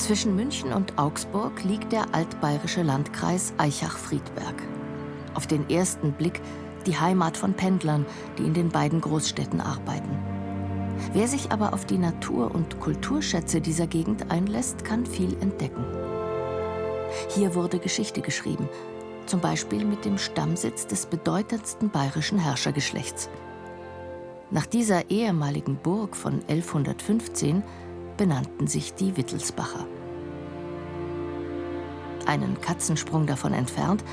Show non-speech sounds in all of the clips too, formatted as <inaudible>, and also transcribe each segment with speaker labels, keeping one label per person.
Speaker 1: Zwischen München und Augsburg liegt der altbayerische Landkreis Eichach-Friedberg. Auf den ersten Blick die Heimat von Pendlern, die in den beiden Großstädten arbeiten. Wer sich aber auf die Natur- und Kulturschätze dieser Gegend einlässt, kann viel entdecken. Hier wurde Geschichte geschrieben, zum Beispiel mit dem Stammsitz des bedeutendsten bayerischen Herrschergeschlechts. Nach dieser ehemaligen Burg von 1115 benannten sich die Wittelsbacher. Einen Katzensprung davon entfernt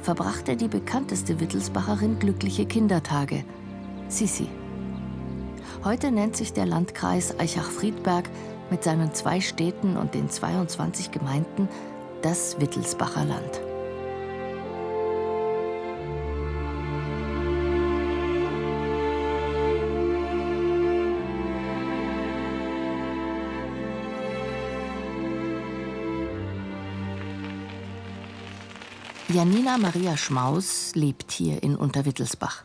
Speaker 1: verbrachte die bekannteste Wittelsbacherin glückliche Kindertage, Sissi. Heute nennt sich der Landkreis Eichach-Friedberg mit seinen zwei Städten und den 22 Gemeinden das Wittelsbacher Land. Janina Maria Schmaus lebt hier in Unterwittelsbach.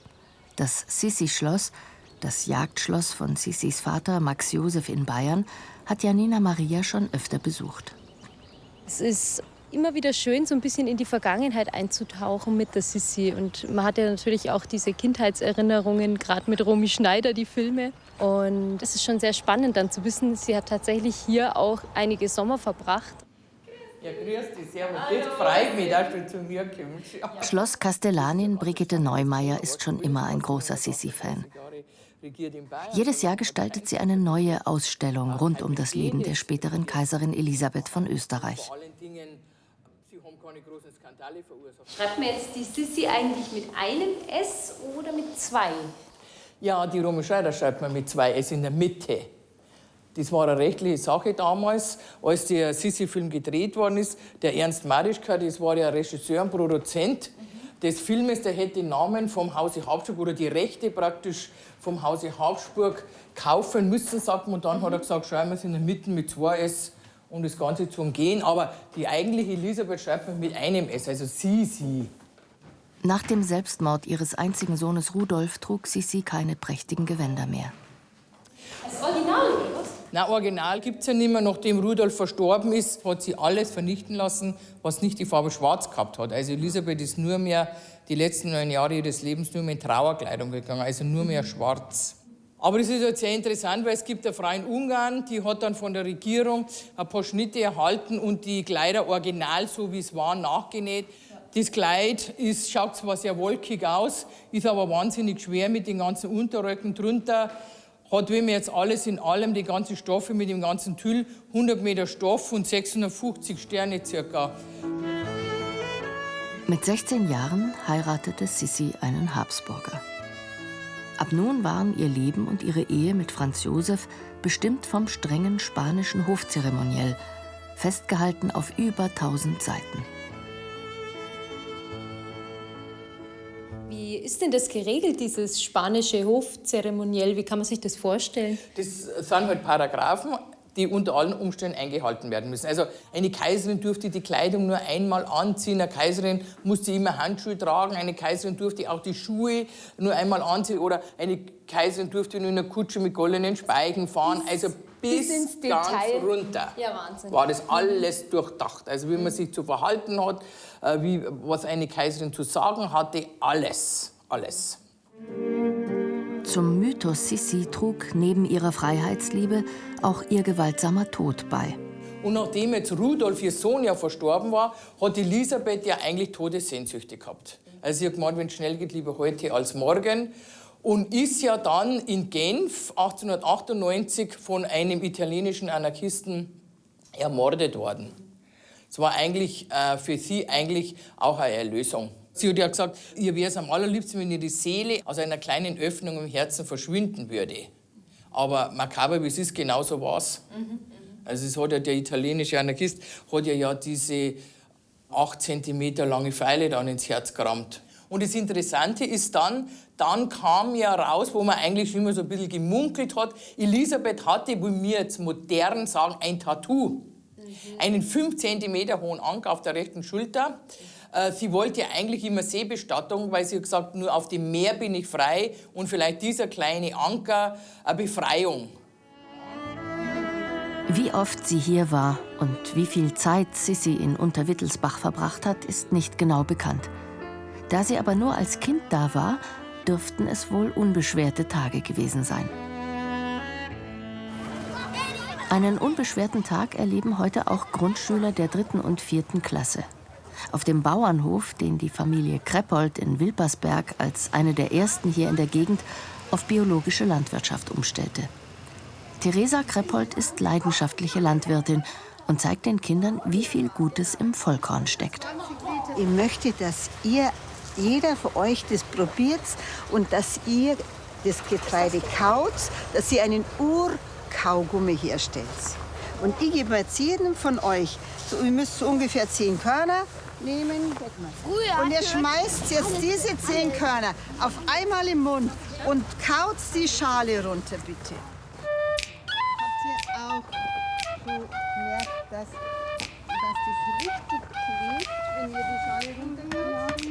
Speaker 1: Das Sissi-Schloss, das Jagdschloss von Sissis Vater Max Josef in Bayern, hat Janina Maria schon öfter besucht.
Speaker 2: Es ist immer wieder schön, so ein bisschen in die Vergangenheit einzutauchen mit der Sissi. Und man hat ja natürlich auch diese Kindheitserinnerungen, gerade mit Romy Schneider, die Filme. Und es ist schon sehr spannend dann zu wissen, sie hat tatsächlich hier auch einige Sommer verbracht.
Speaker 3: Ja, grüß dich, servus. Das freut mich, dass du zu mir kommst.
Speaker 1: Schloss Kastellanin Brigitte Neumeier ist schon immer ein großer Sissi-Fan. Jedes Jahr gestaltet sie eine neue Ausstellung rund um das Leben der späteren Kaiserin Elisabeth von Österreich.
Speaker 2: Schreibt man jetzt die Sissi eigentlich mit einem S oder mit zwei?
Speaker 3: Ja, die Romy Schreider schreibt man mit zwei S in der Mitte. Das war eine rechtliche Sache damals, als der Sissi-Film gedreht worden ist. Der Ernst Marischka, das war ja Regisseur und Produzent des Filmes, der hätte den Namen vom Hause Habsburg oder die Rechte praktisch vom Hause Habsburg kaufen müssen, sagt man. Und dann hat er gesagt, schreiben wir es in der Mitte mit zwei S, um das Ganze zu umgehen. Aber die eigentliche Elisabeth schreibt man mit einem S, also sie.
Speaker 1: Nach dem Selbstmord ihres einzigen Sohnes Rudolf trug Sissi keine prächtigen Gewänder mehr.
Speaker 2: Das Original, oder was?
Speaker 3: Na, Original gibt es ja nicht mehr. Nachdem Rudolf verstorben ist, hat sie alles vernichten lassen, was nicht die Farbe schwarz gehabt hat. Also Elisabeth ist nur mehr die letzten neun Jahre ihres Lebens nur mehr in Trauerkleidung gegangen, also nur mehr schwarz. Aber das ist jetzt sehr interessant, weil es gibt eine Frau in Ungarn, die hat dann von der Regierung ein paar Schnitte erhalten und die Kleider original, so wie es war, nachgenäht. Das Kleid ist, schaut zwar sehr wolkig aus, ist aber wahnsinnig schwer mit den ganzen Unterröcken drunter hat, wenn man jetzt alles in allem, die ganzen Stoffe mit dem ganzen Tüll, 100 Meter Stoff und 650 Sterne circa.
Speaker 1: Mit 16 Jahren heiratete Sissi einen Habsburger. Ab nun waren ihr Leben und ihre Ehe mit Franz Josef bestimmt vom strengen spanischen Hofzeremoniell, festgehalten auf über 1000 Seiten.
Speaker 2: Ist denn das geregelt, dieses spanische Hofzeremoniell? Wie kann man sich das vorstellen?
Speaker 3: Das sind halt Paragraphen, die unter allen Umständen eingehalten werden müssen. Also eine Kaiserin durfte die Kleidung nur einmal anziehen, eine Kaiserin musste immer Handschuhe tragen, eine Kaiserin durfte auch die Schuhe nur einmal anziehen oder eine Kaiserin durfte nur in einer Kutsche mit goldenen Speichen fahren. Also bis, bis ganz Detail. runter
Speaker 2: ja, Wahnsinn.
Speaker 3: war das alles durchdacht. Also wie man sich zu verhalten hat, äh, wie, was eine Kaiserin zu sagen hatte, alles, alles.
Speaker 1: Zum Mythos Sissi trug neben ihrer Freiheitsliebe auch ihr gewaltsamer Tod bei.
Speaker 3: Und nachdem jetzt Rudolf, ihr Sohn, ja verstorben war, hat Elisabeth ja eigentlich Todessehnsüchte gehabt. Also sie hat gemeint, wenn es schnell geht, lieber heute als morgen. Und ist ja dann in Genf 1898 von einem italienischen Anarchisten ermordet worden. Es war eigentlich äh, für sie eigentlich auch eine Erlösung. Sie hat ja gesagt, ihr wäre es am allerliebsten, wenn ihre Seele aus einer kleinen Öffnung im Herzen verschwinden würde. Aber makaber wie es ist, genau so war es. Mhm, also es hat ja der italienische Anarchist hat ja, ja diese acht Zentimeter lange Pfeile dann ins Herz gerammt. Und das Interessante ist dann, dann kam ja raus, wo man eigentlich schon immer so ein bisschen gemunkelt hat, Elisabeth hatte, wie wir jetzt modern sagen, ein Tattoo. Mhm. Einen 5 cm hohen Anker auf der rechten Schulter. Äh, sie wollte eigentlich immer Seebestattung, weil sie gesagt, nur auf dem Meer bin ich frei und vielleicht dieser kleine Anker eine Befreiung.
Speaker 1: Wie oft sie hier war und wie viel Zeit Sissi in Unterwittelsbach verbracht hat, ist nicht genau bekannt. Da sie aber nur als Kind da war, dürften es wohl unbeschwerte Tage gewesen sein. Einen unbeschwerten Tag erleben heute auch Grundschüler der dritten und vierten Klasse. Auf dem Bauernhof, den die Familie Kreppold in Wilpersberg als eine der ersten hier in der Gegend auf biologische Landwirtschaft umstellte. Theresa Kreppold ist leidenschaftliche Landwirtin und zeigt den Kindern, wie viel Gutes im Vollkorn steckt.
Speaker 4: Ich möchte, dass ihr, jeder von euch das probiert und dass ihr das Getreide kaut, dass ihr einen Urkaugummi herstellt. Und ich gebe jetzt jedem von euch, so, ihr müsst so ungefähr zehn Körner nehmen. Und ihr schmeißt jetzt diese zehn Körner auf einmal im Mund und kaut die Schale runter, bitte. Habt ihr auch gemerkt, dass, dass das richtig klebt, wenn ihr die Schale runterkaut?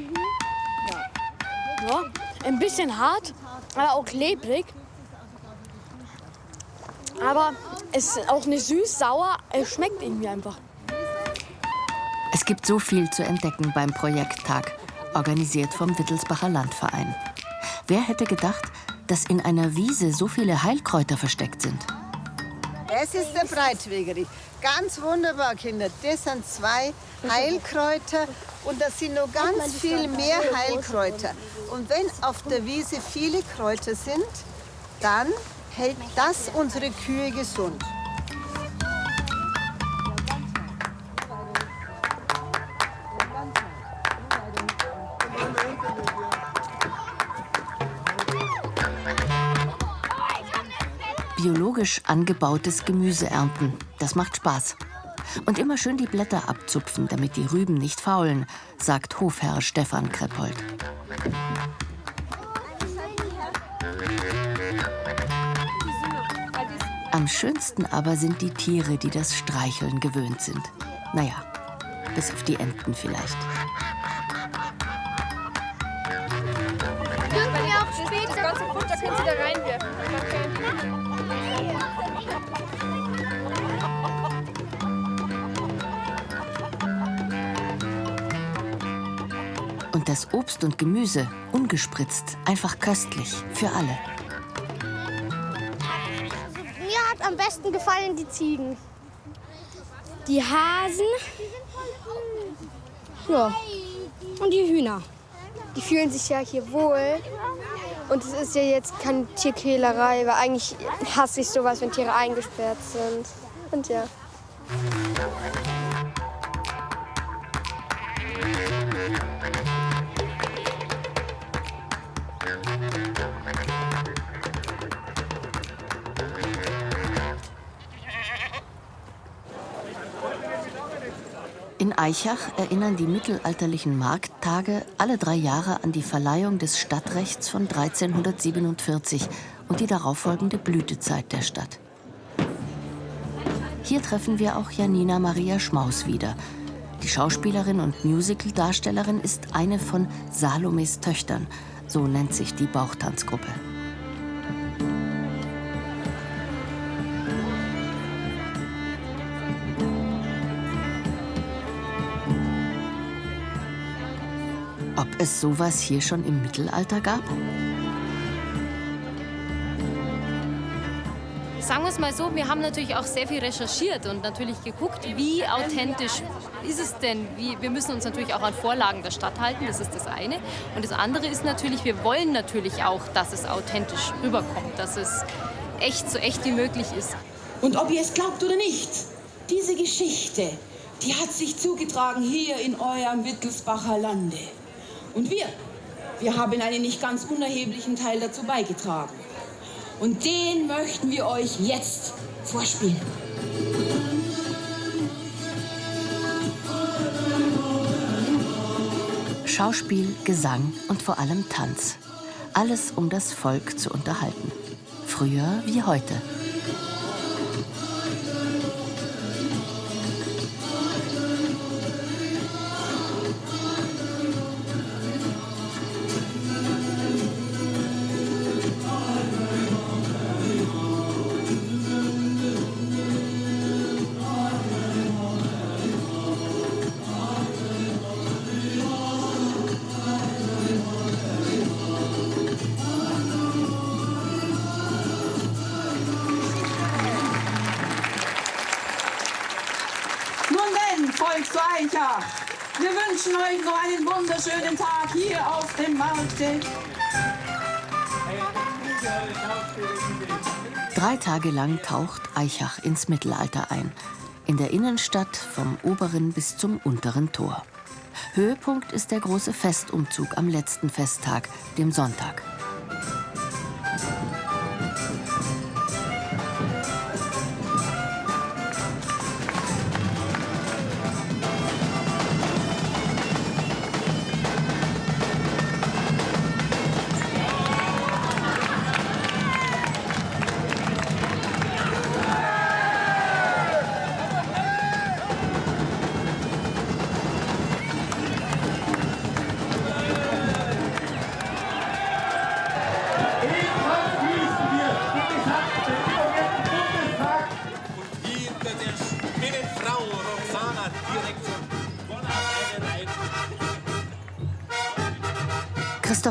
Speaker 4: Ja.
Speaker 5: Ja, ein bisschen hart, aber auch klebrig. Aber es ist auch nicht süß, sauer. Es schmeckt irgendwie einfach.
Speaker 1: Es gibt so viel zu entdecken beim Projekttag, organisiert vom Wittelsbacher Landverein. Wer hätte gedacht, dass in einer Wiese so viele Heilkräuter versteckt sind?
Speaker 4: Das ist der Breitwegeri. Ganz wunderbar, Kinder. Das sind zwei Heilkräuter und das sind noch ganz viel mehr Heilkräuter. Und wenn auf der Wiese viele Kräuter sind, dann hält das unsere Kühe gesund.
Speaker 1: Biologisch angebautes Gemüse ernten, das macht Spaß. Und immer schön die Blätter abzupfen, damit die Rüben nicht faulen, sagt Hofherr Stefan Kreppold. Am schönsten aber sind die Tiere, die das Streicheln gewöhnt sind. Naja, bis auf die Enten vielleicht.
Speaker 6: Das
Speaker 1: Obst und Gemüse, ungespritzt, einfach köstlich, für alle.
Speaker 6: Mir hat am besten gefallen die Ziegen.
Speaker 5: Die Hasen. Ja. Und die Hühner.
Speaker 7: die fühlen sich ja hier wohl. Und es ist ja jetzt keine Tierquälerei, weil eigentlich hasse ich sowas, wenn Tiere eingesperrt sind. Und ja.
Speaker 1: In Eichach erinnern die mittelalterlichen Markttage alle drei Jahre an die Verleihung des Stadtrechts von 1347 und die darauffolgende Blütezeit der Stadt. Hier treffen wir auch Janina Maria Schmaus wieder. Die Schauspielerin und Musicaldarstellerin ist eine von Salomes Töchtern, so nennt sich die Bauchtanzgruppe. Ob es sowas hier schon im Mittelalter gab?
Speaker 2: Sagen wir es mal so, wir haben natürlich auch sehr viel recherchiert und natürlich geguckt, wie authentisch ist es denn. Wie, wir müssen uns natürlich auch an Vorlagen der Stadt halten, das ist das eine. Und das andere ist natürlich, wir wollen natürlich auch, dass es authentisch rüberkommt, dass es echt so echt wie möglich ist.
Speaker 8: Und ob ihr es glaubt oder nicht, diese Geschichte, die hat sich zugetragen hier in eurem Wittelsbacher Lande. Und wir, wir haben einen nicht ganz unerheblichen Teil dazu beigetragen. Und den möchten wir euch jetzt vorspielen.
Speaker 1: Schauspiel, Gesang und vor allem Tanz. Alles, um das Volk zu unterhalten. Früher wie heute. Tage lang taucht Eichach ins Mittelalter ein. In der Innenstadt vom oberen bis zum unteren Tor. Höhepunkt ist der große Festumzug am letzten Festtag, dem Sonntag.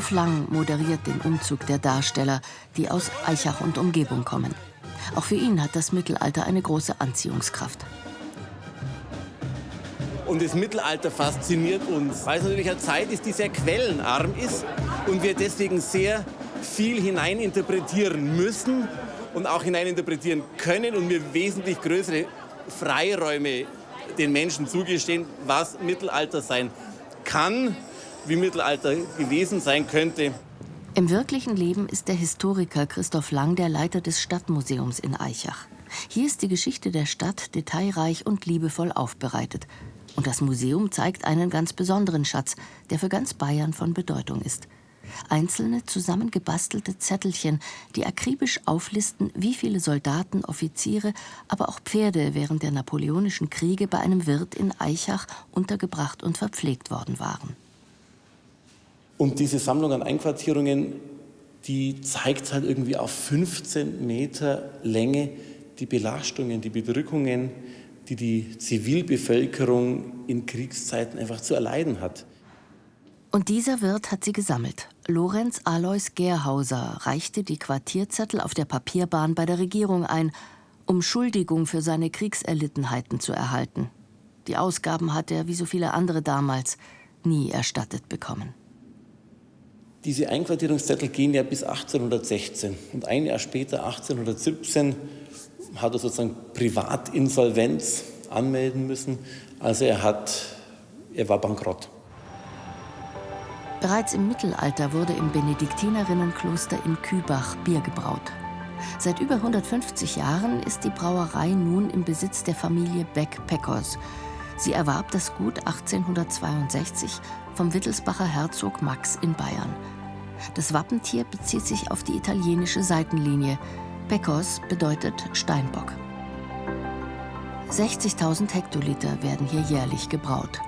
Speaker 1: Christoph Lang moderiert den Umzug der Darsteller, die aus Eichach und Umgebung kommen. Auch für ihn hat das Mittelalter eine große Anziehungskraft.
Speaker 9: Und das Mittelalter fasziniert uns, weil es natürlich eine Zeit ist, die sehr quellenarm ist und wir deswegen sehr viel hineininterpretieren müssen und auch hineininterpretieren können und wir wesentlich größere Freiräume den Menschen zugestehen, was Mittelalter sein kann wie Mittelalter gewesen sein könnte.
Speaker 1: Im wirklichen Leben ist der Historiker Christoph Lang der Leiter des Stadtmuseums in Eichach. Hier ist die Geschichte der Stadt detailreich und liebevoll aufbereitet. Und das Museum zeigt einen ganz besonderen Schatz, der für ganz Bayern von Bedeutung ist. Einzelne zusammengebastelte Zettelchen, die akribisch auflisten, wie viele Soldaten, Offiziere, aber auch Pferde während der napoleonischen Kriege bei einem Wirt in Eichach untergebracht und verpflegt worden waren.
Speaker 9: Und diese Sammlung an Einquartierungen, die zeigt halt irgendwie auf 15 Meter Länge die Belastungen, die Bedrückungen, die die Zivilbevölkerung in Kriegszeiten einfach zu erleiden hat.
Speaker 1: Und dieser Wirt hat sie gesammelt. Lorenz Alois Gerhauser reichte die Quartierzettel auf der Papierbahn bei der Regierung ein, um Schuldigung für seine Kriegserlittenheiten zu erhalten. Die Ausgaben hat er, wie so viele andere damals, nie erstattet bekommen.
Speaker 9: Diese Einquartierungszettel gehen ja bis 1816 und ein Jahr später, 1817, hat er sozusagen Privatinsolvenz anmelden müssen. Also er, hat, er war bankrott.
Speaker 1: Bereits im Mittelalter wurde im Benediktinerinnenkloster in Kübach Bier gebraut. Seit über 150 Jahren ist die Brauerei nun im Besitz der Familie Beck-Peckers. Sie erwarb das Gut 1862 vom Wittelsbacher Herzog Max in Bayern. Das Wappentier bezieht sich auf die italienische Seitenlinie. Pecos bedeutet Steinbock. 60.000 Hektoliter werden hier jährlich gebraut.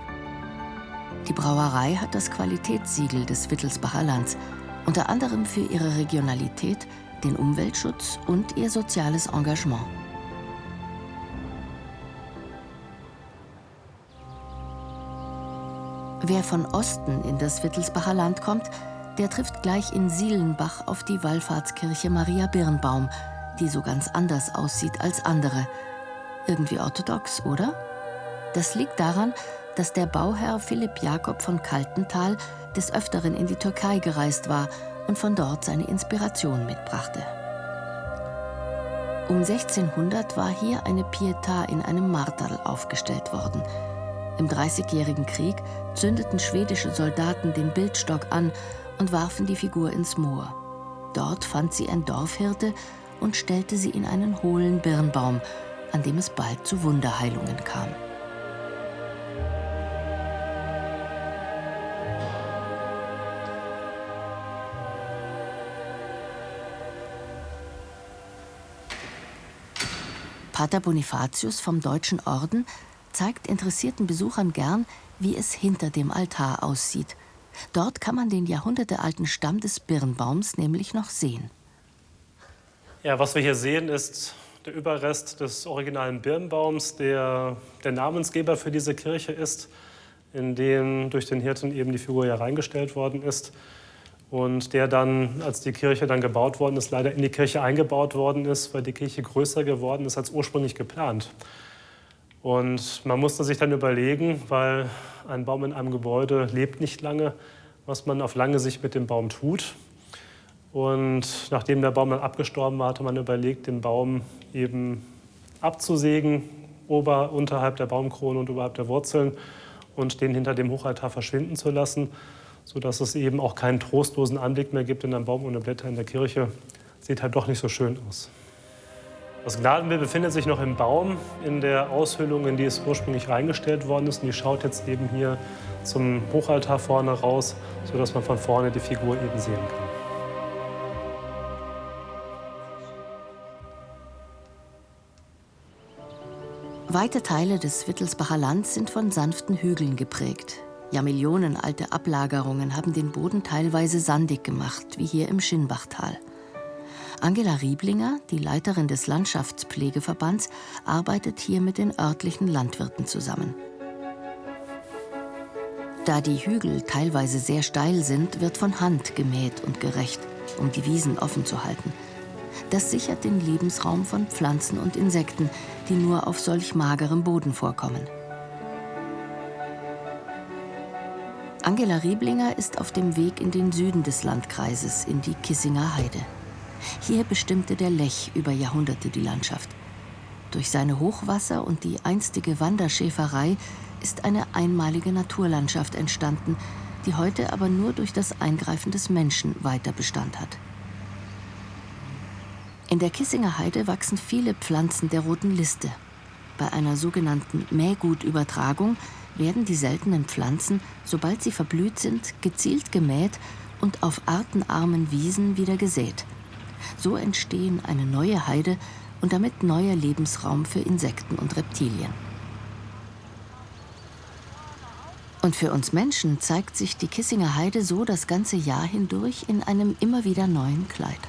Speaker 1: Die Brauerei hat das Qualitätssiegel des Wittelsbacher Lands, unter anderem für ihre Regionalität, den Umweltschutz und ihr soziales Engagement. Wer von Osten in das Wittelsbacher Land kommt, der trifft gleich in Sielenbach auf die Wallfahrtskirche Maria Birnbaum, die so ganz anders aussieht als andere. Irgendwie orthodox, oder? Das liegt daran, dass der Bauherr Philipp Jakob von Kaltental des Öfteren in die Türkei gereist war und von dort seine Inspiration mitbrachte. Um 1600 war hier eine Pietà in einem Marterl aufgestellt worden. Im Dreißigjährigen Krieg zündeten schwedische Soldaten den Bildstock an und warfen die Figur ins Moor. Dort fand sie ein Dorfhirte und stellte sie in einen hohlen Birnbaum, an dem es bald zu Wunderheilungen kam. Pater Bonifatius vom Deutschen Orden zeigt interessierten Besuchern gern, wie es hinter dem Altar aussieht – Dort kann man den jahrhundertealten Stamm des Birnbaums nämlich noch sehen.
Speaker 10: Ja, was wir hier sehen, ist der Überrest des originalen Birnbaums, der der Namensgeber für diese Kirche ist, in den durch den Hirten eben die Figur ja reingestellt worden ist und der dann, als die Kirche dann gebaut worden ist, leider in die Kirche eingebaut worden ist, weil die Kirche größer geworden ist als ursprünglich geplant. Und man musste sich dann überlegen, weil ein Baum in einem Gebäude lebt nicht lange, was man auf lange Sicht mit dem Baum tut. Und nachdem der Baum dann abgestorben war, hatte man überlegt, den Baum eben abzusägen, ober, unterhalb der Baumkrone und oberhalb der Wurzeln und den hinter dem Hochaltar verschwinden zu lassen, sodass es eben auch keinen trostlosen Anblick mehr gibt, denn ein Baum ohne Blätter in der Kirche sieht halt doch nicht so schön aus. Das Gnadenbild befindet sich noch im Baum in der Aushöhlung, in die es ursprünglich reingestellt worden ist. Und die schaut jetzt eben hier zum Hochaltar vorne raus, sodass man von vorne die Figur eben sehen kann.
Speaker 1: Weite Teile des Wittelsbacher Lands sind von sanften Hügeln geprägt. Jahrmillionenalte Ablagerungen haben den Boden teilweise sandig gemacht, wie hier im Schinnbachtal. Angela Rieblinger, die Leiterin des Landschaftspflegeverbands, arbeitet hier mit den örtlichen Landwirten zusammen. Da die Hügel teilweise sehr steil sind, wird von Hand gemäht und gerecht, um die Wiesen offen zu halten. Das sichert den Lebensraum von Pflanzen und Insekten, die nur auf solch magerem Boden vorkommen. Angela Rieblinger ist auf dem Weg in den Süden des Landkreises, in die Kissinger Heide. Hier bestimmte der Lech über Jahrhunderte die Landschaft. Durch seine Hochwasser und die einstige Wanderschäferei ist eine einmalige Naturlandschaft entstanden, die heute aber nur durch das Eingreifen des Menschen weiter Bestand hat. In der Kissinger Heide wachsen viele Pflanzen der roten Liste. Bei einer sogenannten Mähgutübertragung werden die seltenen Pflanzen, sobald sie verblüht sind, gezielt gemäht und auf artenarmen Wiesen wieder gesät. So entstehen eine neue Heide und damit neuer Lebensraum für Insekten und Reptilien. Und für uns Menschen zeigt sich die Kissinger Heide so das ganze Jahr hindurch in einem immer wieder neuen Kleid.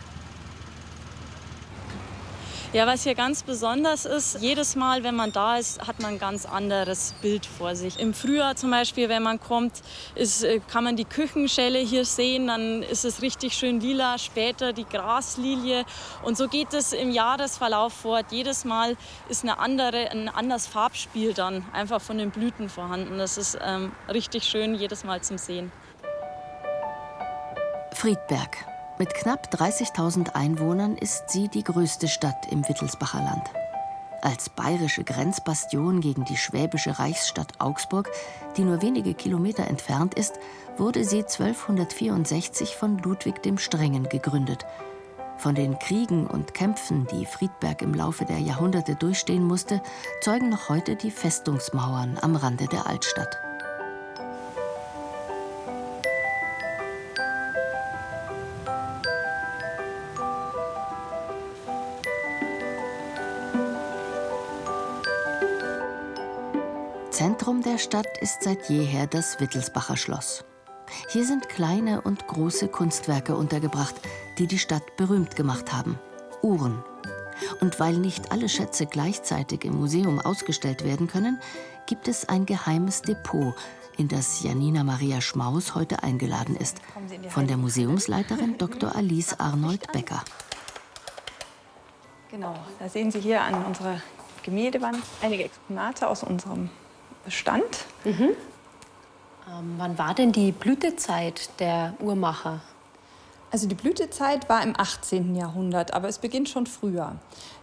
Speaker 11: Ja, was hier ganz besonders ist, jedes Mal, wenn man da ist, hat man ein ganz anderes Bild vor sich. Im Frühjahr zum Beispiel, wenn man kommt, ist, äh, kann man die Küchenschelle hier sehen, dann ist es richtig schön lila, später die Graslilie und so geht es im Jahresverlauf fort. Jedes Mal ist eine andere, ein anderes Farbspiel dann einfach von den Blüten vorhanden. Das ist ähm, richtig schön jedes Mal zum Sehen.
Speaker 1: Friedberg, mit knapp 30.000 Einwohnern ist sie die größte Stadt im Wittelsbacher Land. Als bayerische Grenzbastion gegen die schwäbische Reichsstadt Augsburg, die nur wenige Kilometer entfernt ist, wurde sie 1264 von Ludwig dem Strengen gegründet. Von den Kriegen und Kämpfen, die Friedberg im Laufe der Jahrhunderte durchstehen musste, zeugen noch heute die Festungsmauern am Rande der Altstadt. Stadt ist seit jeher das Wittelsbacher Schloss. Hier sind kleine und große Kunstwerke untergebracht, die die Stadt berühmt gemacht haben. Uhren. Und weil nicht alle Schätze gleichzeitig im Museum ausgestellt werden können, gibt es ein geheimes Depot, in das Janina Maria Schmaus heute eingeladen ist. Von der Museumsleiterin <laughs> Dr. Alice Arnold Becker.
Speaker 12: Genau, da sehen Sie hier an unserer Gemäldewand einige Exponate aus unserem Bestand. Mhm.
Speaker 2: Ähm, wann war denn die Blütezeit der Uhrmacher?
Speaker 12: Also die Blütezeit war im 18. Jahrhundert, aber es beginnt schon früher,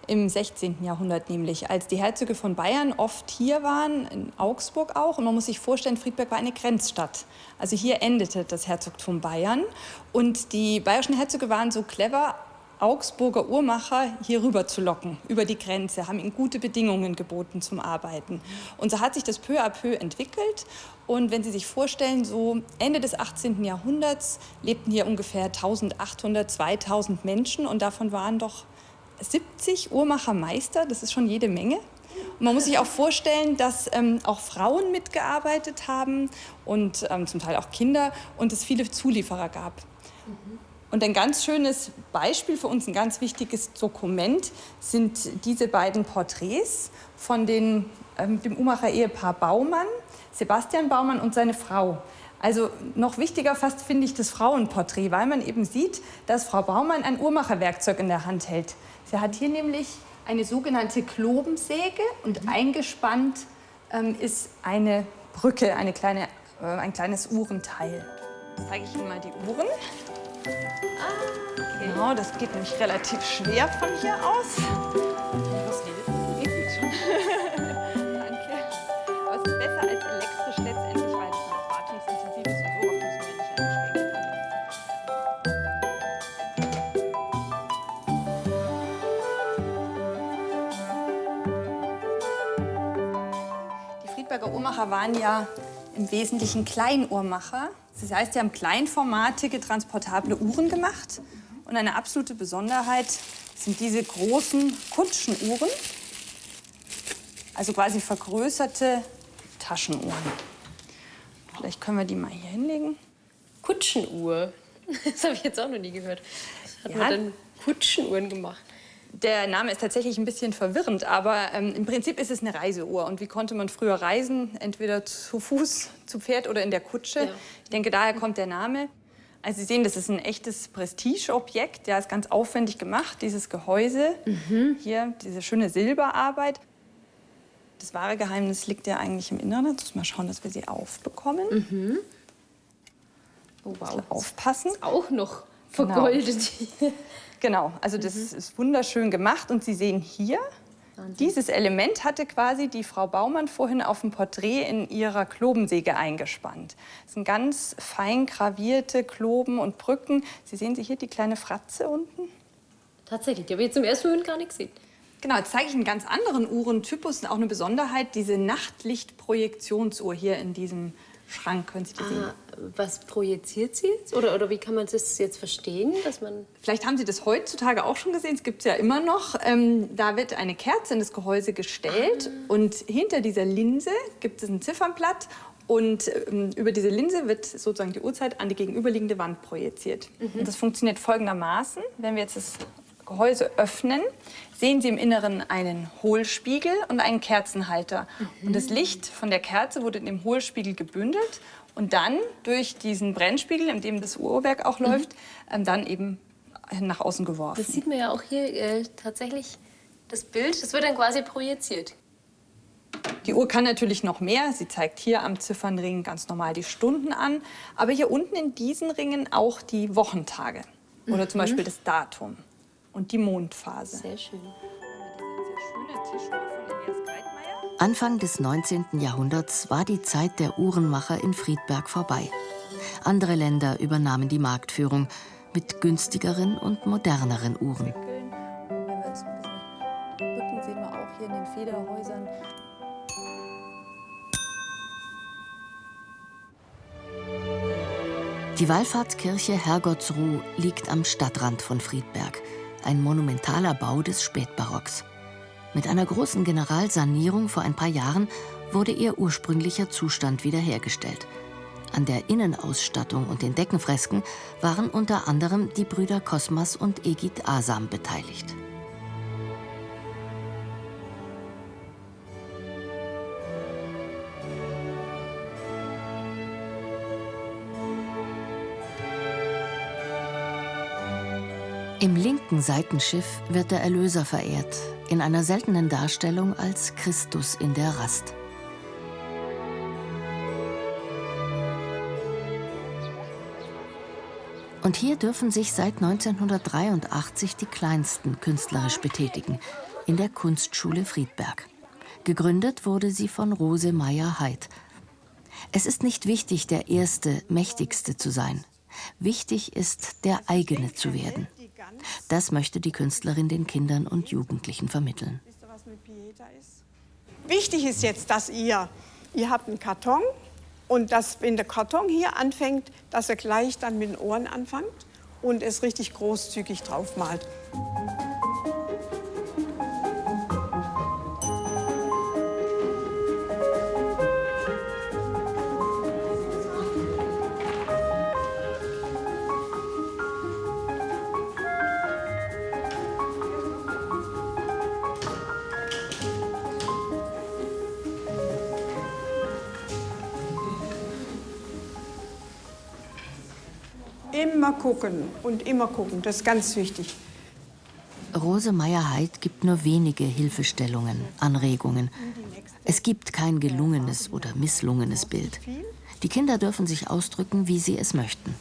Speaker 12: im 16. Jahrhundert nämlich, als die Herzöge von Bayern oft hier waren, in Augsburg auch. Und man muss sich vorstellen, Friedberg war eine Grenzstadt. Also hier endete das Herzogtum Bayern. Und die bayerischen Herzöge waren so clever, Augsburger Uhrmacher hier rüber zu locken, über die Grenze, haben ihnen gute Bedingungen geboten zum Arbeiten. Und so hat sich das peu à peu entwickelt. Und wenn Sie sich vorstellen, so Ende des 18. Jahrhunderts lebten hier ungefähr 1800, 2000 Menschen und davon waren doch 70 Uhrmachermeister, das ist schon jede Menge. Und man muss sich auch vorstellen, dass ähm, auch Frauen mitgearbeitet haben und ähm, zum Teil auch Kinder und es viele Zulieferer gab. Mhm. Und ein ganz schönes Beispiel für uns, ein ganz wichtiges Dokument, sind diese beiden Porträts von den, ähm, dem Umacher-Ehepaar Baumann, Sebastian Baumann und seine Frau. Also noch wichtiger fast finde ich das Frauenporträt, weil man eben sieht, dass Frau Baumann ein Uhrmacherwerkzeug in der Hand hält. Sie hat hier nämlich eine sogenannte Klobensäge und eingespannt ähm, ist eine Brücke, eine kleine, äh, ein kleines Uhrenteil. Jetzt zeige ich Ihnen mal die Uhren. Ah, okay. Genau, das geht nämlich relativ schwer von hier aus. Was geht? Geht schon. <laughs> Danke. Aber es ist besser als elektrisch letztendlich, weil es noch wartungsintensiv ist und so oft müssen wir nicht einschwenken. Die Friedberger Uhrmacher waren ja im Wesentlichen Kleinuhrmacher. Das heißt, sie haben kleinformatige, transportable Uhren gemacht. Und eine absolute Besonderheit sind diese großen Kutschenuhren, also quasi vergrößerte Taschenuhren. Vielleicht können wir die mal hier hinlegen.
Speaker 2: Kutschenuhr. <laughs> Das habe ich jetzt auch noch nie gehört. Was hat
Speaker 12: Ja.
Speaker 2: man denn Kutschenuhren gemacht?
Speaker 12: Der Name ist tatsächlich ein bisschen verwirrend, aber ähm, im Prinzip ist es eine Reiseuhr. Und wie konnte man früher reisen? Entweder zu Fuß, zu Pferd oder in der Kutsche.
Speaker 2: Ja.
Speaker 12: Ich denke, daher kommt der Name. Also Sie sehen, das ist ein echtes Prestigeobjekt. Der ist ganz aufwendig gemacht, dieses Gehäuse. Hier, diese schöne Silberarbeit. Das wahre Geheimnis liegt ja eigentlich im Inneren. Jetzt müssen wir schauen, dass wir sie aufbekommen.
Speaker 2: Oh, wow.
Speaker 12: Aufpassen.
Speaker 2: Auch noch
Speaker 12: Genau.
Speaker 2: vergoldet.
Speaker 12: Genau, <laughs> also das ist wunderschön gemacht. Und Sie sehen hier, dieses Element hatte quasi die Frau Baumann vorhin auf dem Porträt in ihrer Klobensäge eingespannt. Das sind ganz fein gravierte Kloben und Brücken. Sie sehen sie hier, die kleine Fratze unten?
Speaker 2: Tatsächlich, die habe ich jetzt zum ersten Mal gar nicht gesehen.
Speaker 12: Genau, jetzt zeige ich einen ganz anderen Uhrentypus und auch eine Besonderheit, diese Nachtlichtprojektionsuhr hier in diesem Schrank. Können Sie die sehen?
Speaker 2: Ah, was projiziert sie jetzt? Oder, oder wie kann man das jetzt verstehen? Dass man
Speaker 12: Vielleicht haben Sie das heutzutage auch schon gesehen, es gibt es ja immer noch. Ähm, da wird eine Kerze in das Gehäuse gestellt und hinter dieser Linse gibt es ein Ziffernblatt und ähm, über diese Linse wird sozusagen die Uhrzeit an die gegenüberliegende Wand projiziert. Und das funktioniert folgendermaßen. Wenn wir jetzt das Gehäuse öffnen, sehen Sie im Inneren einen Hohlspiegel und einen Kerzenhalter. Und das Licht von der Kerze wurde in dem Hohlspiegel gebündelt und dann durch diesen Brennspiegel, in dem das Uhrwerk auch läuft, ähm, dann eben nach außen geworfen.
Speaker 2: Das sieht man ja auch hier äh, tatsächlich, das Bild, das wird dann quasi projiziert.
Speaker 12: Die Uhr kann natürlich noch mehr. Sie zeigt hier am Ziffernring ganz normal die Stunden an, aber hier unten in diesen Ringen auch die Wochentage oder zum
Speaker 2: Mhm.
Speaker 12: Beispiel das Datum und die Mondphase.
Speaker 2: Sehr schön.
Speaker 1: Anfang des 19. Jahrhunderts war die Zeit der Uhrenmacher in Friedberg vorbei. Andere Länder übernahmen die Marktführung mit günstigeren und moderneren Uhren.
Speaker 12: Wenn wir uns ein bisschen bücken, sehen wir auch hier in den Federhäusern
Speaker 1: Die Wallfahrtskirche Herrgottsruh liegt am Stadtrand von Friedberg, ein monumentaler Bau des Spätbarocks. Mit einer großen Generalsanierung vor ein paar Jahren wurde ihr ursprünglicher Zustand wiederhergestellt. An der Innenausstattung und den Deckenfresken waren unter anderem die Brüder Kosmas und Egid Asam beteiligt. Im linken Seitenschiff wird der Erlöser verehrt, in einer seltenen Darstellung als Christus in der Rast. Und hier dürfen sich seit 1983 die Kleinsten künstlerisch betätigen, in der Kunstschule Friedberg. Gegründet wurde sie von Rose Meyer-Heid. Es ist nicht wichtig, der Erste, Mächtigste zu sein. Wichtig ist, der eigene zu werden. Das möchte die Künstlerin den Kindern und Jugendlichen vermitteln.
Speaker 13: Wichtig ist jetzt, dass ihr, ihr habt einen Karton und dass, wenn der Karton hier anfängt, dass ihr gleich dann mit den Ohren anfangt und es richtig großzügig drauf malt. Gucken und immer gucken, das ist ganz wichtig.
Speaker 1: Rose Meyer-Heid gibt nur wenige Hilfestellungen, Anregungen. Es gibt kein gelungenes oder misslungenes Bild. Die Kinder dürfen sich ausdrücken, wie sie es möchten.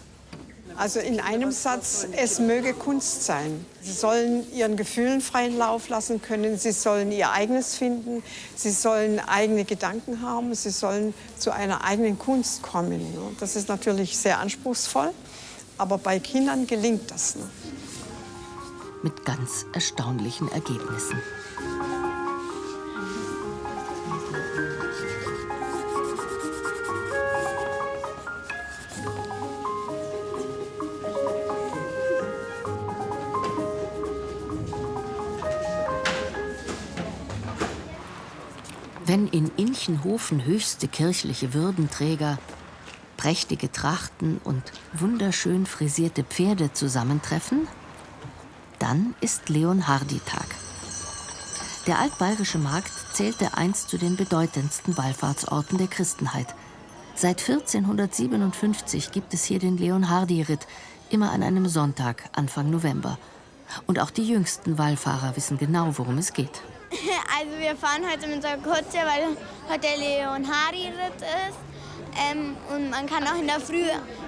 Speaker 13: Also in einem Satz, es möge Kunst sein. Sie sollen ihren Gefühlen freien Lauf lassen können, sie sollen ihr eigenes finden, sie sollen eigene Gedanken haben, sie sollen zu einer eigenen Kunst kommen. Das ist natürlich sehr anspruchsvoll, aber bei Kindern gelingt das.
Speaker 1: Mit ganz erstaunlichen Ergebnissen. Wenn in Inchenhofen höchste kirchliche Würdenträger, prächtige Trachten und wunderschön frisierte Pferde zusammentreffen, dann ist Leonhardi-Tag. Der altbayerische Markt zählte einst zu den bedeutendsten Wallfahrtsorten der Christenheit. Seit 1457 gibt es hier den Leonhardi-Ritt, immer an einem Sonntag, Anfang November. Und auch die jüngsten Wallfahrer wissen genau, worum es geht. <laughs>
Speaker 14: Also wir fahren heute mit unserer Kutsche, weil heute der Leonhardi-Ritt ist. Ähm, und man kann auch in der Früh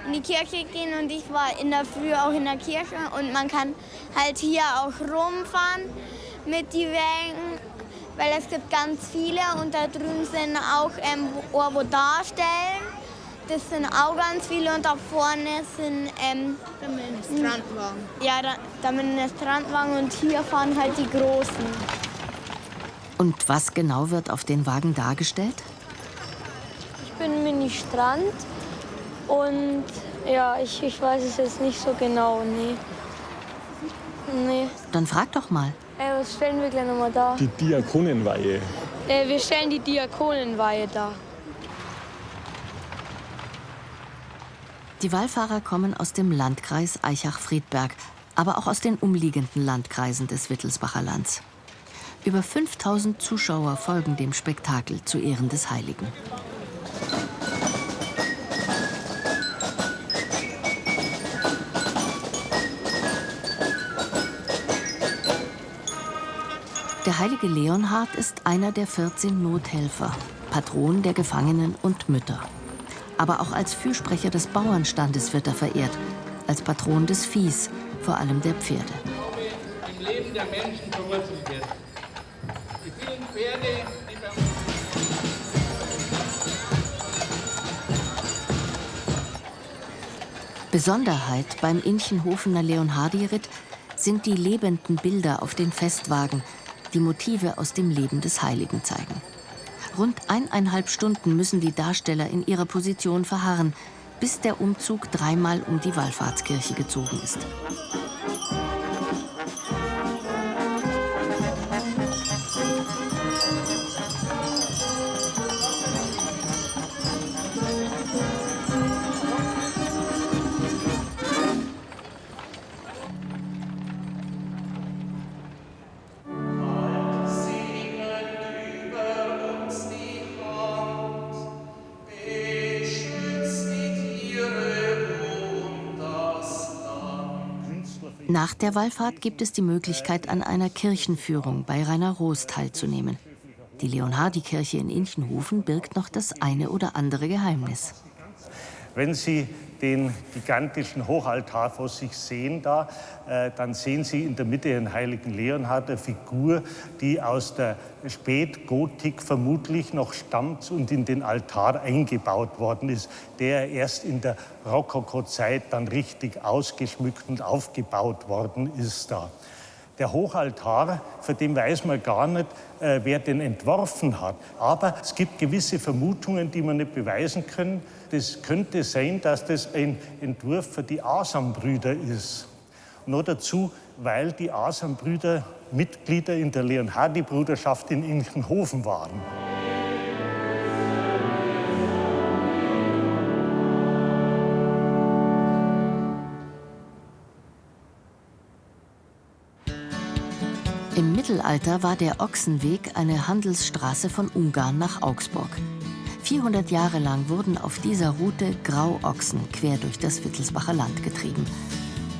Speaker 14: in die Kirche gehen und ich war in der Früh auch in der Kirche und man kann halt hier auch rumfahren mit den Wägen, weil es gibt ganz viele und da drüben sind auch ähm, wo darstellen. Das sind auch ganz viele und da vorne sind ähm,
Speaker 15: Strandwagen.
Speaker 14: Ja, da, da mit einem Strandwagen und hier fahren halt die großen.
Speaker 1: Und was genau wird auf den Wagen dargestellt?
Speaker 7: Ich bin Mini-Strand und ja, ich, ich weiß es jetzt nicht so genau, nee. Nee.
Speaker 1: Dann frag doch mal.
Speaker 7: Äh, was stellen wir gleich nochmal da?
Speaker 16: Die Diakonenweihe.
Speaker 7: Äh, wir stellen die Diakonenweihe da.
Speaker 1: Die Wallfahrer kommen aus dem Landkreis Eichach-Friedberg, aber auch aus den umliegenden Landkreisen des Wittelsbacher Lands. Über 5000 Zuschauer folgen dem Spektakel zu Ehren des Heiligen. Der heilige Leonhard ist einer der 14 Nothelfer, Patron der Gefangenen und Mütter. Aber auch als Fürsprecher des Bauernstandes wird er verehrt, als Patron des Viehs, vor allem der Pferde.
Speaker 17: Im Leben der Menschen verwurzelt wird. Pferde,
Speaker 1: Besonderheit beim Inchenhofener Leonhardi-Ritt sind die lebenden Bilder auf den Festwagen, die Motive aus dem Leben des Heiligen zeigen. Rund eineinhalb Stunden müssen die Darsteller in ihrer Position verharren, bis der Umzug dreimal um die Wallfahrtskirche gezogen ist. Nach der Wallfahrt gibt es die Möglichkeit, an einer Kirchenführung bei Rainer Roos teilzunehmen. Die Leonhardi-Kirche in Inchenhofen birgt noch das eine oder andere Geheimnis.
Speaker 18: Wenn Sie den gigantischen Hochaltar vor sich sehen da, äh, dann sehen Sie in der Mitte den heiligen Leonhard, eine Figur, die aus der Spätgotik vermutlich noch stammt und in den Altar eingebaut worden ist, der erst in der Rokoko-Zeit dann richtig ausgeschmückt und aufgebaut worden ist da. Der Hochaltar, für den weiß man gar nicht, äh, wer den entworfen hat. Aber es gibt gewisse Vermutungen, die man nicht beweisen können. Das könnte sein, dass das ein Entwurf für die Asam-Brüder ist. Nur dazu, weil die Asam-Brüder Mitglieder in der Leonhardi-Bruderschaft in Inchenhofen waren.
Speaker 1: Im Mittelalter war der Ochsenweg eine Handelsstraße von Ungarn nach Augsburg. 400 Jahre lang wurden auf dieser Route Grauochsen quer durch das Wittelsbacher Land getrieben.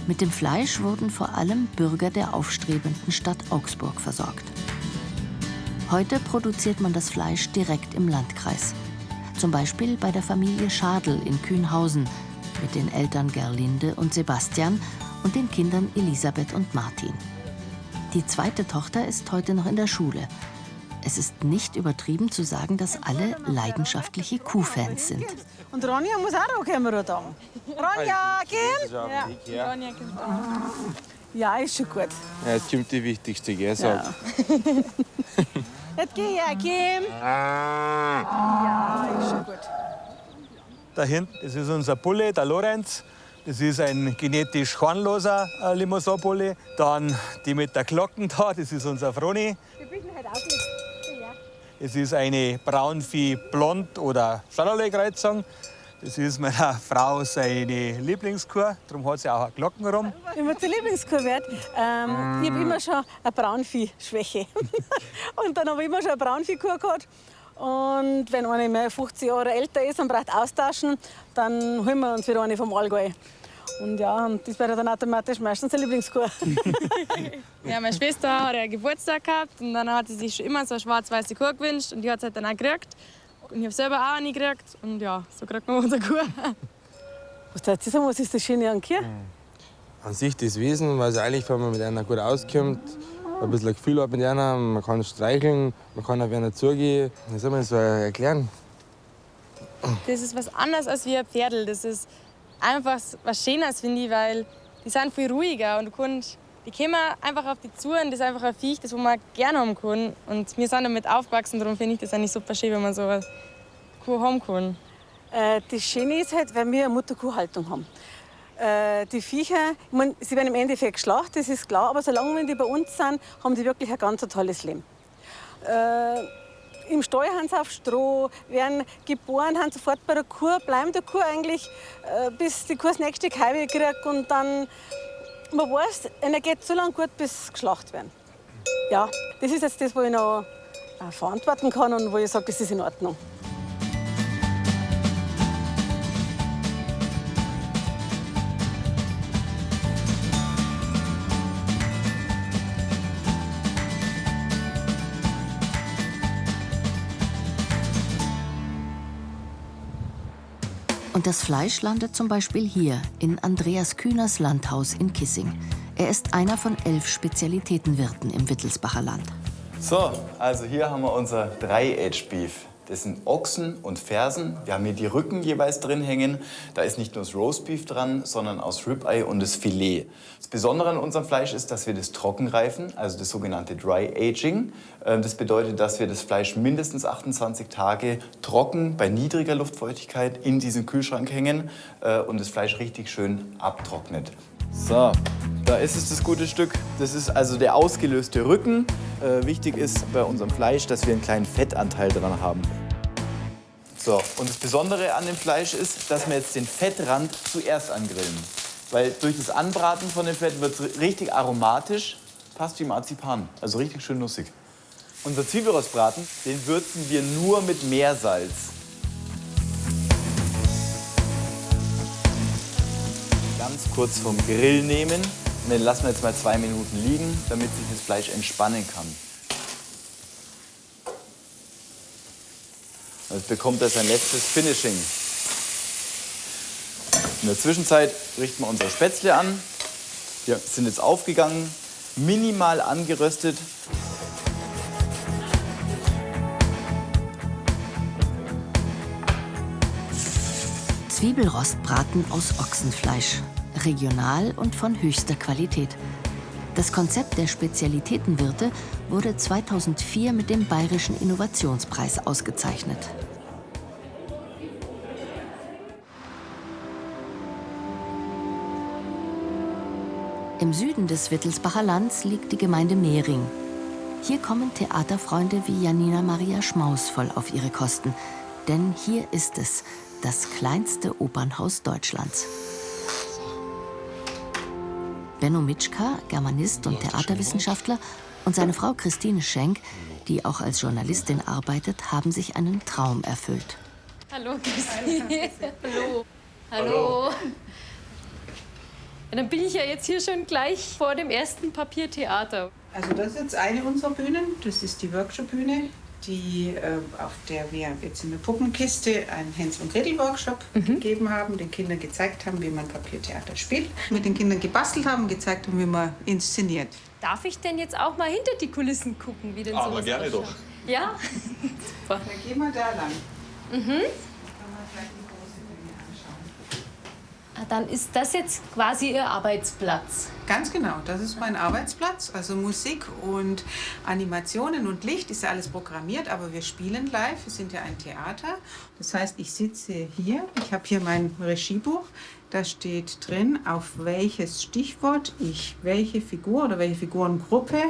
Speaker 1: Mit dem Fleisch wurden vor allem Bürger der aufstrebenden Stadt Augsburg versorgt. Heute produziert man das Fleisch direkt im Landkreis. Zum Beispiel bei der Familie Schadl in Kühnhausen mit den Eltern Gerlinde und Sebastian und den Kindern Elisabeth und Martin. Die zweite Tochter ist heute noch in der Schule. Es ist nicht übertrieben zu sagen, dass alle leidenschaftliche Kuhfans sind.
Speaker 15: Und Ronja muss auch noch kommen, da. Ronja, gehen?
Speaker 11: Ja, Ronja kommt
Speaker 15: Ja, ist schon gut.
Speaker 16: Ja, jetzt kommt die wichtigste, gell? Sag. <laughs>
Speaker 15: Jetzt geh her, Kim. Ja, ist schon gut.
Speaker 19: Da hinten, das ist unser Bulle, der Lorenz. Das ist ein genetisch hornloser äh, Limousin-Bulle. Dann die mit der Glocken da, das ist unser Froni. Es ist eine Braunvieh-Blond- oder Chalalet-Kreuzung. Das ist meiner <laughs> Frau seine Lieblingskur, darum hat sie auch eine Glocken rum.
Speaker 15: Wenn man zur Lieblingskuh wird, ähm, ich habe immer schon eine Braunvieh-Schwäche. <laughs> und dann habe ich immer schon eine Braunvieh-Kuh gehabt. Und wenn eine mehr 50 Jahre älter ist und braucht austauschen, dann holen wir uns wieder eine vom Allgäu. Und ja, und das wäre dann automatisch meistens eine Lieblingskuh. <laughs>
Speaker 11: Ja, meine Schwester hat ja Geburtstag gehabt und dann hat sie sich schon immer so eine schwarz-weiße Kuh gewünscht und die hat sie halt dann auch gekriegt. Und ich habe selber auch eine gekriegt und ja, so kriegt man unsere Kuh. <laughs>
Speaker 15: Was ich sagen, was ist das Schöne an Kühe?
Speaker 16: An sich das Wesen, weil sie eigentlich, wenn man mit einer gut auskommt, ein bisschen ein Gefühl hat mit einer, man kann streicheln, man kann auf einer zugehen. Wie soll man das so erklären?
Speaker 11: Das ist was anderes als wie ein Pferdl. Das ist einfach was Schönes, finde ich, weil die sind viel ruhiger und du kannst, die kommen einfach auf die zu und das ist einfach ein Viech, das man gerne haben kann. Und wir sind damit aufgewachsen, darum finde ich das eigentlich super schön, wenn man so eine Kuh haben kann.
Speaker 15: Äh, das Schöne ist halt, weil wir eine Mutterkuhhaltung haben. Äh, die Viecher, ich mein, sie werden im Endeffekt geschlachtet, das ist klar, aber solange wenn die bei uns sind, haben die wirklich ein ganz tolles Leben. Äh, Im Stall haben sie auf Stroh, werden geboren, haben sofort bei der Kuh, bleiben der Kuh eigentlich, äh, bis die Kuh das nächste Kalbe kriegt und dann, man weiß, einer geht so lange gut, bis sie geschlachtet werden. Ja, das ist jetzt das, wo ich noch äh, verantworten kann und wo ich sage, das ist in Ordnung.
Speaker 1: Und das Fleisch landet zum Beispiel hier in Andreas Kühners Landhaus in Kissing. Er ist einer von elf Spezialitätenwirten im Wittelsbacher Land.
Speaker 20: So, also hier haben wir unser 3-Age-Beef. Das sind Ochsen und Fersen. Wir haben hier die Rücken jeweils drin hängen. Da ist nicht nur das Roastbeef dran, sondern aus Ribeye und das Filet. Das Besondere an unserem Fleisch ist, dass wir das trocken reifen, also das sogenannte Dry Aging. Ähm, Das bedeutet, dass wir das Fleisch mindestens 28 Tage trocken bei niedriger Luftfeuchtigkeit in diesen Kühlschrank hängen äh, und das Fleisch richtig schön abtrocknet. So, da ist es das gute Stück. Das ist also der ausgelöste Rücken. Äh, wichtig ist bei unserem Fleisch, dass wir einen kleinen Fettanteil dran haben. So, und das Besondere an dem Fleisch ist, dass wir jetzt den Fettrand zuerst angrillen. Weil durch das Anbraten von dem Fett wird es richtig aromatisch, passt wie Marzipan, also richtig schön nussig. Unser Zwiebelrostbraten, den würzen wir nur mit Meersalz. Ganz kurz vom Grill nehmen und den lassen wir jetzt mal zwei Minuten liegen, damit sich das Fleisch entspannen kann. Jetzt bekommt er sein letztes Finishing. In der Zwischenzeit richten wir unsere Spätzle an. Die sind jetzt aufgegangen, minimal angeröstet.
Speaker 1: Zwiebelrostbraten aus Ochsenfleisch. Regional und von höchster Qualität. Das Konzept der Spezialitätenwirte wurde 2004 mit dem Bayerischen Innovationspreis ausgezeichnet. Im Süden des Wittelsbacher Lands liegt die Gemeinde Mehring. Hier kommen Theaterfreunde wie Janina Maria Schmaus voll auf ihre Kosten. Denn hier ist es, das kleinste Opernhaus Deutschlands. Benno Mitschka, Germanist und Theaterwissenschaftler, und seine Frau Christine Schenk, die auch als Journalistin arbeitet, haben sich einen Traum erfüllt.
Speaker 2: Hallo, Christi. Hallo. Hallo. Und dann bin ich ja jetzt hier schon gleich vor dem ersten Papiertheater.
Speaker 21: Also das ist jetzt eine unserer Bühnen. Das ist die Workshop-Bühne, die, äh, auf der wir jetzt in der Puppenkiste einen Hänsel- und Gretel-Workshop gegeben haben, den Kindern gezeigt haben, wie man Papiertheater spielt. Mit den Kindern gebastelt haben, gezeigt haben, wie man inszeniert.
Speaker 2: Darf ich denn jetzt auch mal hinter die Kulissen gucken, wie denn
Speaker 21: Aber
Speaker 2: sowas
Speaker 21: gerne
Speaker 2: ausschaut?
Speaker 21: doch.
Speaker 2: Ja? Super. <laughs>
Speaker 21: Dann gehen wir da lang.
Speaker 2: Mhm. Ah, Dann ist das jetzt quasi Ihr Arbeitsplatz.
Speaker 21: Ganz genau, das ist mein Arbeitsplatz. Also Musik und Animationen und Licht ist ja alles programmiert, aber wir spielen live. Wir sind ja ein Theater. Das heißt, ich sitze hier, ich habe hier mein Regiebuch. Da steht drin, auf welches Stichwort ich welche Figur oder welche Figurengruppe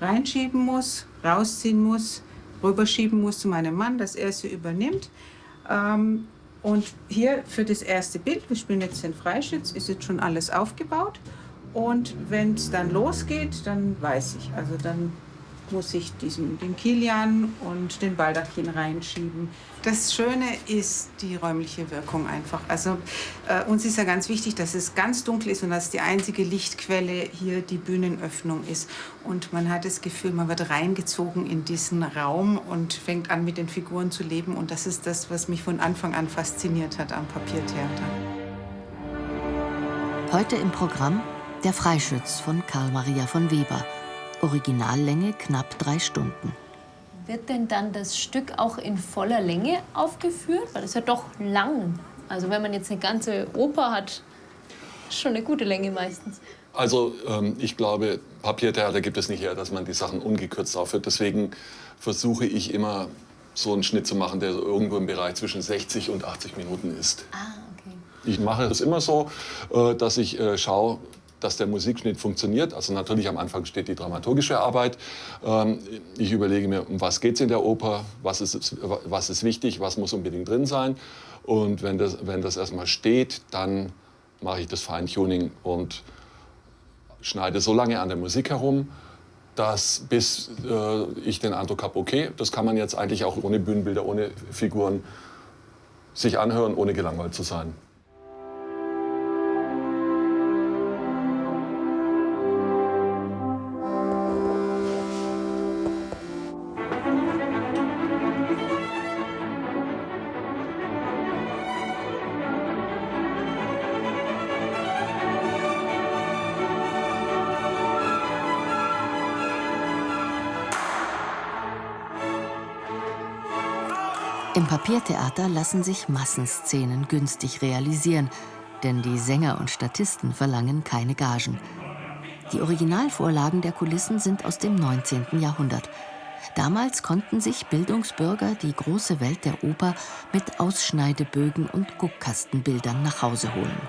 Speaker 21: reinschieben muss, rausziehen muss, rüberschieben muss zu meinem Mann, dass er sie übernimmt. Ähm, und hier für das erste Bild, wir spielen jetzt den Freischütz, ist jetzt schon alles aufgebaut. Und wenn es dann losgeht, dann weiß ich. Also dann muss ich diesen, den Kilian und den Baldachin reinschieben. Das Schöne ist die räumliche Wirkung einfach. Also äh, uns ist ja ganz wichtig, dass es ganz dunkel ist und dass die einzige Lichtquelle hier die Bühnenöffnung ist. Und man hat das Gefühl, man wird reingezogen in diesen Raum und fängt an, mit den Figuren zu leben. Und das ist das, was mich von Anfang an fasziniert hat am Papiertheater.
Speaker 1: Heute im Programm Der Freischütz von Karl Maria von Weber. Originallänge knapp drei Stunden.
Speaker 2: Wird denn dann das Stück auch in voller Länge aufgeführt? Weil das ist ja doch lang. Also wenn man jetzt eine ganze Oper hat, ist schon eine gute Länge meistens.
Speaker 22: Also ähm, ich glaube, Papiertheater gibt es nicht her, dass man die Sachen ungekürzt aufführt. Deswegen versuche ich immer so einen Schnitt zu machen, der so irgendwo im Bereich zwischen 60 und 80 Minuten ist. Ich mache es immer so, äh, dass ich äh, schaue, dass der Musikschnitt funktioniert. Also natürlich am Anfang steht die dramaturgische Arbeit. Ähm, Ich überlege mir, um was geht es in der Oper, was ist, was ist wichtig, was muss unbedingt drin sein. Und wenn das, wenn das erstmal steht, dann mache ich das Feintuning und schneide so lange an der Musik herum, dass bis äh, ich den Eindruck habe, okay, das kann man jetzt eigentlich auch ohne Bühnenbilder, ohne Figuren sich anhören, ohne gelangweilt zu sein.
Speaker 1: Im Papiertheater lassen sich Massenszenen günstig realisieren, denn die Sänger und Statisten verlangen keine Gagen. Die Originalvorlagen der Kulissen sind aus dem 19. Jahrhundert. Damals konnten sich Bildungsbürger die große Welt der Oper mit Ausschneidebögen und Guckkastenbildern nach Hause holen.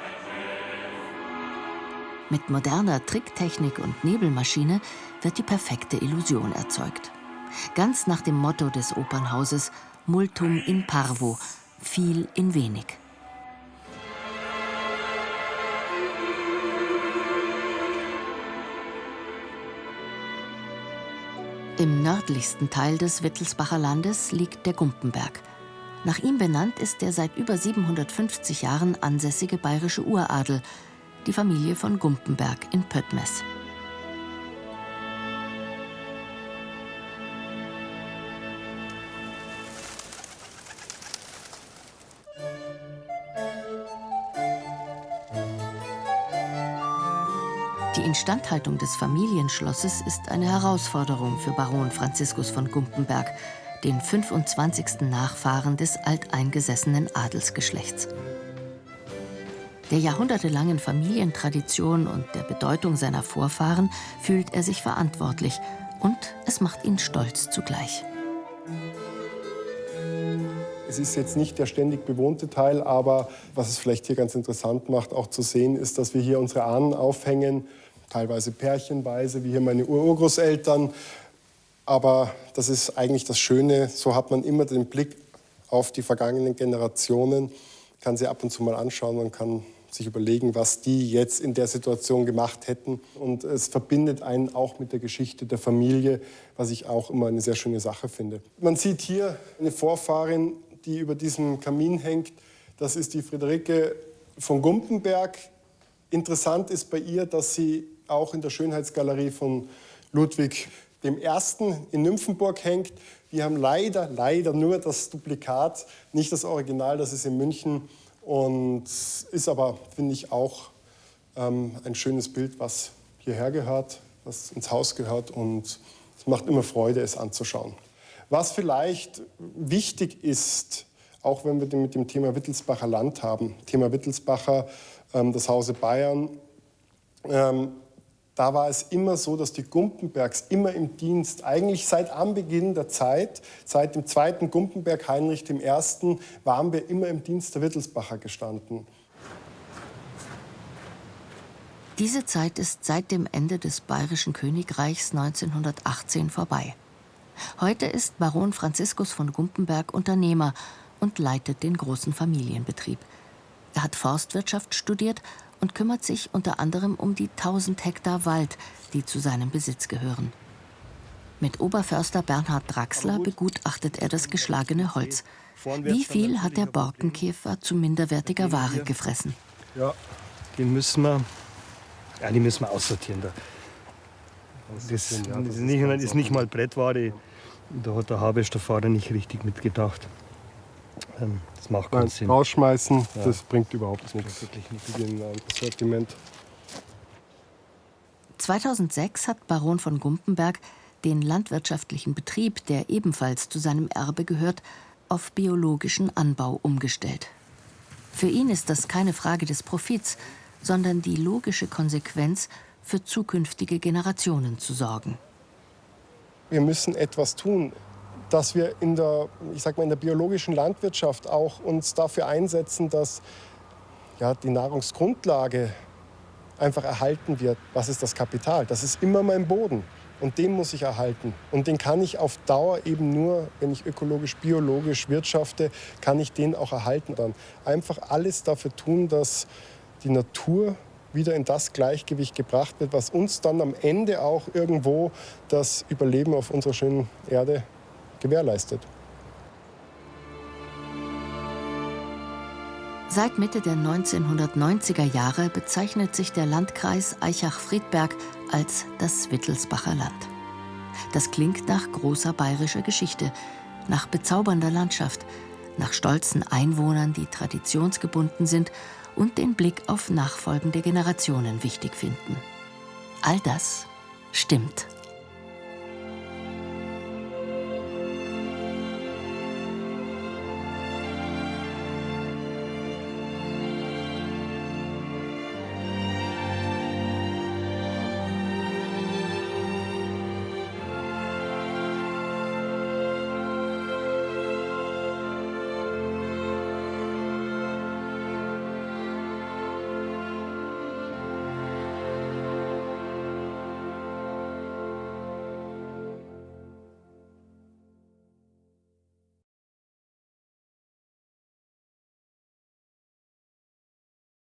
Speaker 1: Mit moderner Tricktechnik und Nebelmaschine wird die perfekte Illusion erzeugt. Ganz nach dem Motto des Opernhauses Multum in parvo, viel in wenig. Im nördlichsten Teil des Wittelsbacher Landes liegt der Gumpenberg. Nach ihm benannt ist der seit über 750 Jahren ansässige bayerische Uradel, die Familie von Gumpenberg in Pöttmes. Instandhaltung des Familienschlosses ist eine Herausforderung für Baron Franziskus von Gumpenberg, den 25. Nachfahren des alteingesessenen Adelsgeschlechts. Der jahrhundertelangen Familientradition und der Bedeutung seiner Vorfahren fühlt er sich verantwortlich und es macht ihn stolz zugleich.
Speaker 23: Es ist jetzt nicht der ständig bewohnte Teil, aber was es vielleicht hier ganz interessant macht, auch zu sehen, ist, dass wir hier unsere Ahnen aufhängen, teilweise pärchenweise, wie hier meine Urgroßeltern. Aber das ist eigentlich das Schöne, so hat man immer den Blick auf die vergangenen Generationen, kann sie ab und zu mal anschauen, man kann sich überlegen, was die jetzt in der Situation gemacht hätten. Und es verbindet einen auch mit der Geschichte der Familie, was ich auch immer eine sehr schöne Sache finde. Man sieht hier eine Vorfahrin, die über diesem Kamin hängt. Das ist die Friederike von Gumpenberg Interessant ist bei ihr, dass sie auch in der Schönheitsgalerie von Ludwig I. in Nymphenburg hängt. Wir haben leider, leider nur das Duplikat, nicht das Original, das ist in München und ist aber, finde ich, auch ähm, ein schönes Bild, was hierher gehört, was ins Haus gehört und es macht immer Freude, es anzuschauen. Was vielleicht wichtig ist, auch wenn wir mit dem Thema Wittelsbacher Land haben, Thema Wittelsbacher, ähm, das Hause Bayern, ähm, da war es immer so, dass die Gumpenbergs immer im Dienst, eigentlich seit Anbeginn der Zeit, seit dem zweiten Gumpenberg Heinrich I., waren wir immer im Dienst der Wittelsbacher gestanden.
Speaker 1: Diese Zeit ist seit dem Ende des Bayerischen Königreichs 1918 vorbei. Heute ist Baron Franziskus von Gumpenberg Unternehmer und leitet den großen Familienbetrieb. Er hat Forstwirtschaft studiert und kümmert sich unter anderem um die 1000 Hektar Wald, die zu seinem Besitz gehören. Mit Oberförster Bernhard Draxler begutachtet er das geschlagene Holz. Wie viel hat der Borkenkäfer zu minderwertiger Ware gefressen?
Speaker 24: Ja, den müssen wir ja, die müssen wir aussortieren. Da. Das, das, ist, nicht, ist nicht mal Brettware. Da hat der Habesch, der Fahrer, nicht richtig mitgedacht. Ähm, das macht keinen Sinn.
Speaker 23: Rausschmeißen, ja. das bringt überhaupt nichts. Wirklich nicht Sortiment.
Speaker 1: 2006 hat Baron von Gumpenberg den landwirtschaftlichen Betrieb, der ebenfalls zu seinem Erbe gehört, auf biologischen Anbau umgestellt. Für ihn ist das keine Frage des Profits, sondern die logische Konsequenz, für zukünftige Generationen zu sorgen.
Speaker 23: Wir müssen etwas tun, dass wir in der, ich sag mal, in der biologischen Landwirtschaft auch uns dafür einsetzen, dass ja, die Nahrungsgrundlage einfach erhalten wird. Was ist das Kapital? Das ist immer mein Boden. Und den muss ich erhalten. Und den kann ich auf Dauer eben nur, wenn ich ökologisch, biologisch wirtschafte, kann ich den auch erhalten. Dann einfach alles dafür tun, dass die Natur wieder in das Gleichgewicht gebracht wird, was uns dann am Ende auch irgendwo das Überleben auf unserer schönen Erde gewährleistet.
Speaker 1: Seit Mitte der 1990er Jahre bezeichnet sich der Landkreis Eichach-Friedberg als das Wittelsbacher Land. Das klingt nach großer bayerischer Geschichte, nach bezaubernder Landschaft, nach stolzen Einwohnern, die traditionsgebunden sind und den Blick auf nachfolgende Generationen wichtig finden. All das stimmt.